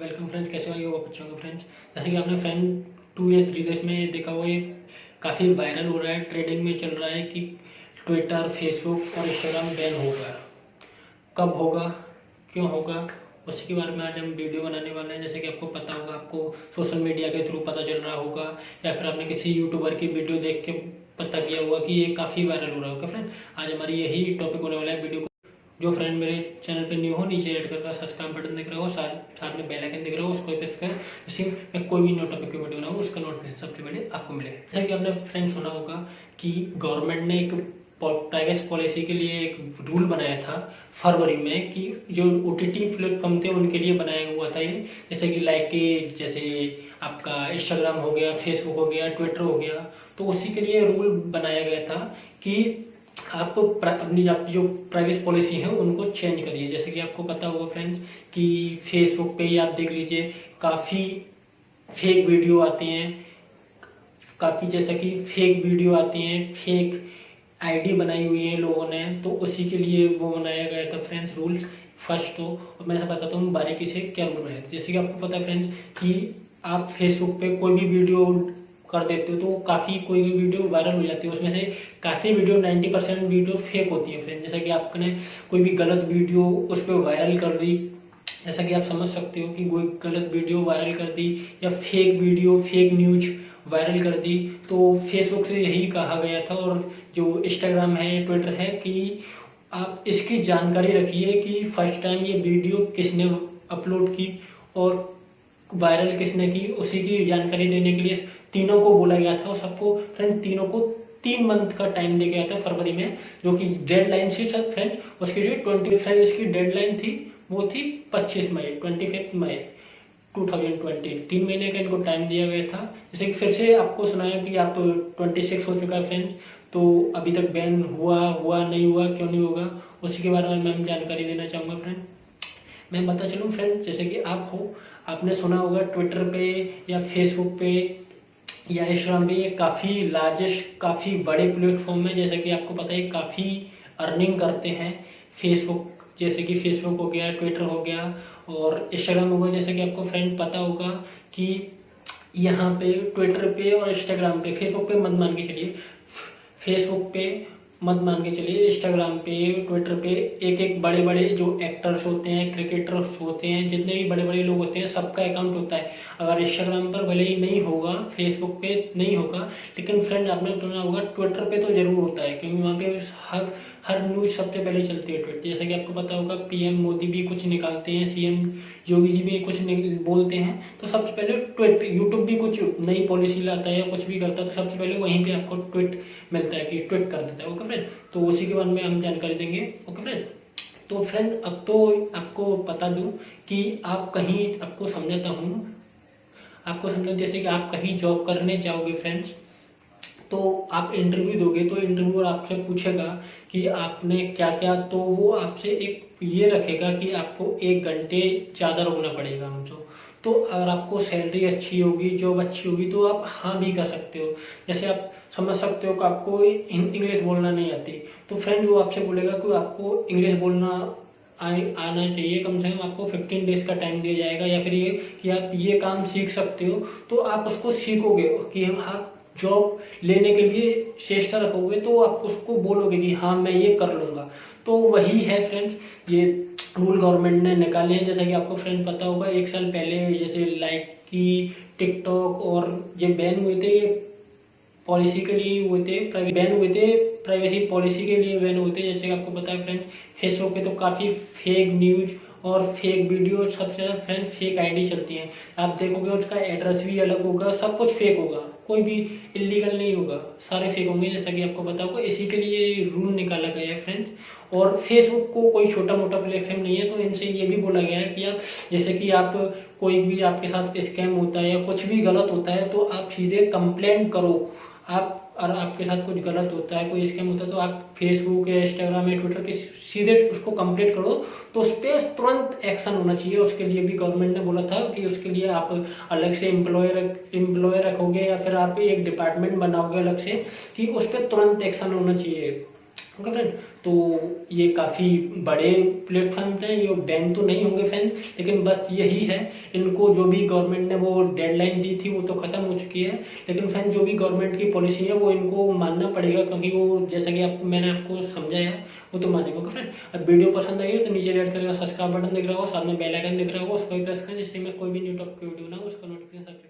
Welcome friends कैसे हो? ये बच्चों के फ्रेंड्स जैसे कि आपने फ्रेंड टू या थ्री डेज़ में देखा हुआ ये काफ़ी वायरल हो रहा है ट्रेडिंग में चल रहा है कि ट्विटर फेसबुक और इंस्टाग्राम बैन होगा कब होगा? क्यों होगा? उसी के बारे में आज हम वीडियो बनाने वाले हैं। जैसे कि आपको पता होगा, आपको सोशल मीडिया के थ्रू पता चल रहा होगा, या फिर आपने किसी यूट्यूबर की वीडियो देख के पता किया होगा कि ये काफ़ी वायरल हो रहा होगा। फ्रेंड आज हमारी यही टॉपिक होने वाला है वीडियो जो फ्रेंड मेरे चैनल पे न्यू हो, नीचे रेड कलर का सब्सक्राइब बटन दिख रहा हो साथ साथ में बेल आइकन दिख रहा हो, उसको प्रेस कर जैसे मैं कोई भी की वीडियो बनाऊँ उसका नोटिफिकेशन सबसे पहले आपको मिलेगा। जैसा कि आपने फ्रेंड सुना होगा कि गवर्नमेंट ने एक प्राइवेसी पॉलिसी के लिए एक रूल बनाया था फरवरी में कि जो ओ टी टी प्लेटफॉर्म थे, उनके लिए बनाया हुआ था ये। जैसे कि लाइक के जैसे आपका इंस्टाग्राम हो गया फेसबुक हो गया ट्विटर हो गया तो उसी के लिए रूल बनाया गया था कि आप अपनी आपकी जो प्राइवेसी पॉलिसी है, उनको चेंज करिए जैसे कि आपको पता होगा फ्रेंड्स कि फेसबुक पे ही आप देख लीजिए, काफ़ी फेक वीडियो आती हैं। काफ़ी जैसा कि फेक वीडियो आती हैं फेक आईडी बनाई हुई है लोगों ने तो उसी के लिए वो बनाया गया था फ्रेंड्स रूल्स फ़र्स्ट तो। और मैं बताता हूँ बारीकी से क्या रूल है। जैसे कि आपको पता है फ्रेंड्स कि आप फेसबुक पे कोई भी वीडियो कर देते हो तो काफ़ी कोई भी वीडियो वायरल हो जाती है, उसमें से काफ़ी वीडियो 90 परसेंट वीडियो फेक होती है फ्रेंड जैसा कि आपने कोई भी गलत वीडियो उस पर वायरल कर दी, जैसा कि आप समझ सकते हो कि कोई गलत वीडियो वायरल कर दी या fake video fake news viral कर दी तो फेसबुक से यही कहा गया था। और जो इंस्टाग्राम है ट्विटर है, कि आप इसकी जानकारी रखिए कि फ़र्स्ट टाइम ये वीडियो किसने अपलोड की और वायरल किसने की, उसी की जानकारी देने के लिए तीनों को बोला गया था और सबको फ्रेंड तीनों को तीन मंथ का टाइम दिया गया था फरवरी में, जो कि डेडलाइन थी सर फ्रेंड उसकी जो ट्वेंटी फाइव इसकी डेडलाइन थी, वो थी पच्चीस मई ट्वेंटी फिफ्थ मई 2020 तीन महीने का इनको टाइम दिया गया था। जैसे कि फिर से आपको सुनाया कि आप ट्वेंटी सिक्स हो चुका है फ्रेंड तो अभी तक बैन हुआ हुआ नहीं हुआ, क्यों नहीं होगा, उसी के बारे में मैं जानकारी देना चाहूँगा फ्रेंड मैं बता चलूँ फ्रेंड जैसे कि आप हो, आपने सुना होगा ट्विटर पे या फेसबुक पे या इंस्टाग्राम भी ये काफ़ी लार्जेस्ट काफ़ी बड़े प्लेटफॉर्म है जैसे कि आपको पता है, काफ़ी अर्निंग करते हैं फेसबुक जैसे कि फेसबुक हो गया ट्विटर हो गया और इंस्टाग्राम हो गया जैसे कि आपको फ्रेंड पता होगा कि यहाँ पे ट्विटर पे और इंस्टाग्राम पे फेसबुक पे मत मान के चलिए। फेसबुक पे मत मान के चलिए। इंस्टाग्राम पे ट्विटर पे एक एक बड़े बड़े जो एक्टर्स होते हैं क्रिकेटर्स होते हैं, जितने भी बड़े बड़े लोग होते हैं, सबका अकाउंट होता है। अगर इंस्टाग्राम पर भले ही नहीं होगा फेसबुक पे नहीं होगा, लेकिन फ्रेंड आपने सुना होगा ट्विटर पे तो ज़रूर होता है, क्योंकि वहाँ पे हर हर न्यूज़ सबसे पहले चलती है ट्विटर जैसे कि आपको पता होगा पीएम मोदी भी कुछ निकालते हैं सीएम योगी जी भी कुछ बोलते हैं। तो सबसे पहले ट्विट यूट्यूब भी कुछ नई पॉलिसी लाता है या कुछ भी करता है तो सबसे पहले वहीं पे आपको ट्विट मिलता है कि ट्विट कर देता है। ओके फ्रेंड तो उसी के बारे में हम जानकारी देंगे। ओके फ्रेंड तो फ्रेंड अब तो आपको बता दूँ कि आप कहीं, आपको समझाता हूँ, आपको समझा जैसे कि आप कहीं जॉब करने जाओगे फ्रेंड्स तो आप इंटरव्यू दोगे तो इंटरव्यूअर आपसे पूछेगा कि आपने क्या क्या तो वो आपसे एक ये रखेगा कि आपको एक घंटे ज़्यादा रोकना पड़ेगा हमको। तो अगर आपको सैलरी अच्छी होगी जॉब अच्छी होगी तो आप हाँ भी कर सकते हो। जैसे आप समझ सकते हो कि आपको इंग्लिश बोलना नहीं आती। तो फ्रेंड वो आपसे बोलेगा कि आपको इंग्लिश बोलना आना चाहिए। कम से कम आपको फिफ्टीन डेज़ का टाइम दिया जाएगा या फिर ये कि आप ये काम सीख सकते हो। तो आप उसको सीखोगे कि हम, आप जॉब लेने के लिए चेष्टा रखोगे तो आप उसको बोलोगे कि हाँ मैं ये कर लूँगा। तो वही है फ्रेंड्स ये रूल गवर्नमेंट ने निकाले हैं। जैसा कि आपको फ्रेंड पता होगा, एक साल पहले जैसे लाइक की टिकटॉक और ये बैन हुए थे, ये पॉलिसी के लिए हुए थे बैन हुए थे प्राइवेसी पॉलिसी के लिए बैन हुए थे। जैसे कि आपको पता है फ्रेंड फेसबुक पे तो काफ़ी फेक न्यूज़ और फेक वीडियो सबसे ज़्यादा फ्रेंड फेक आईडी चलती हैं। आप देखोगे उसका एड्रेस भी अलग होगा, सब कुछ फेक होगा। कोई भी इलीगल नहीं होगा। सारे फेक होंगे, जैसा कि आपको होगा। इसी के लिए रूल निकाला गया है फ्रेंड्स और फेसबुक को कोई छोटा मोटा प्लेटफॉर्म नहीं है तो इनसे ये भी बोला गया है कि आप, जैसे कि आप कोई भी आपके साथ स्कैम होता है या कुछ भी गलत होता है तो आप सीधे कंप्लेंट करो। आप, और आपके साथ कुछ गलत होता है, कोई स्कैम होता है तो आप फेसबुक या इंस्टाग्राम या ट्विटर के सीधे उसको कंप्लीट करो। तो उस पर तुरंत एक्शन होना चाहिए। उसके लिए भी गवर्नमेंट ने बोला था कि उसके लिए आप अलग से एम्प्लॉय रख एम्प्लॉय रखोगे या फिर आप एक डिपार्टमेंट बनाओगे अलग से कि उस पर तुरंत एक्शन होना चाहिए। ओके फ्रेंड तो ये काफ़ी बड़े प्लेटफॉर्म थे ये बैन तो नहीं होंगे फ्रेंड लेकिन बस यही है। इनको जो भी गवर्नमेंट ने वो डेडलाइन दी थी, वो तो ख़त्म हो चुकी है। लेकिन फ्रेंड जो भी गवर्नमेंट की पॉलिसी है, वो इनको मानना पड़ेगा क्योंकि वो, जैसा कि आप, मैंने आपको समझाया वो तो मानेगा ओके फ्रेंड अब वीडियो पसंद आई हो तो नीचे रेड कलर का सब्सक्राइब बटन दिख रहा हो साथ में बेल आइकन दिख रहा हो उसको प्रेस करें जिससे मैं कोई भी न्यू टॉपिक वीडियो ना उसका नोटिफिकेशन